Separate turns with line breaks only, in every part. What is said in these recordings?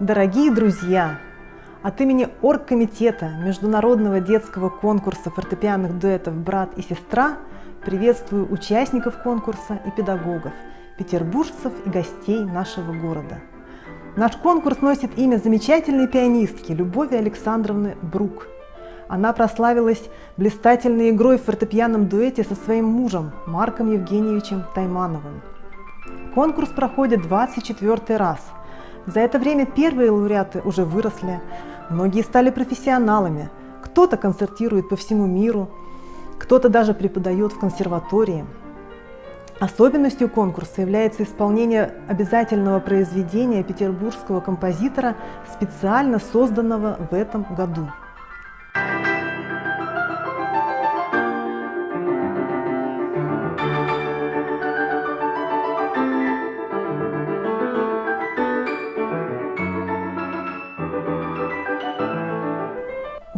Дорогие друзья! От имени Оргкомитета Международного детского конкурса фортепианных дуэтов «Брат и сестра» приветствую участников конкурса и педагогов, петербуржцев и гостей нашего города. Наш конкурс носит имя замечательной пианистки Любови Александровны Брук. Она прославилась блистательной игрой в фортепианном дуэте со своим мужем Марком Евгеньевичем Таймановым. Конкурс проходит 24 раз – за это время первые лауреаты уже выросли, многие стали профессионалами, кто-то концертирует по всему миру, кто-то даже преподает в консерватории. Особенностью конкурса является исполнение обязательного произведения петербургского композитора, специально созданного в этом году.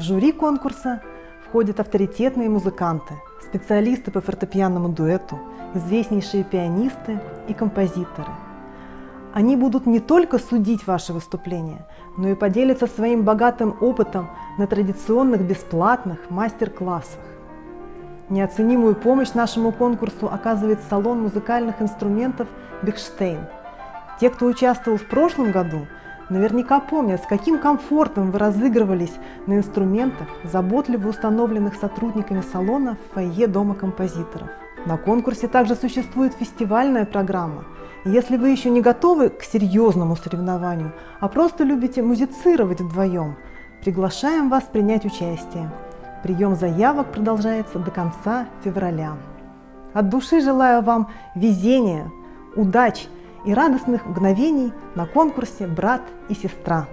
В жюри конкурса входят авторитетные музыканты, специалисты по фортепианному дуэту, известнейшие пианисты и композиторы. Они будут не только судить ваши выступления, но и поделиться своим богатым опытом на традиционных бесплатных мастер-классах. Неоценимую помощь нашему конкурсу оказывает салон музыкальных инструментов «Бехштейн». Те, кто участвовал в прошлом году, Наверняка помнят, с каким комфортом вы разыгрывались на инструментах, заботливо установленных сотрудниками салона в фойе Дома композиторов. На конкурсе также существует фестивальная программа. Если вы еще не готовы к серьезному соревнованию, а просто любите музицировать вдвоем, приглашаем вас принять участие. Прием заявок продолжается до конца февраля. От души желаю вам везения, удачи и радостных мгновений на конкурсе «Брат и сестра».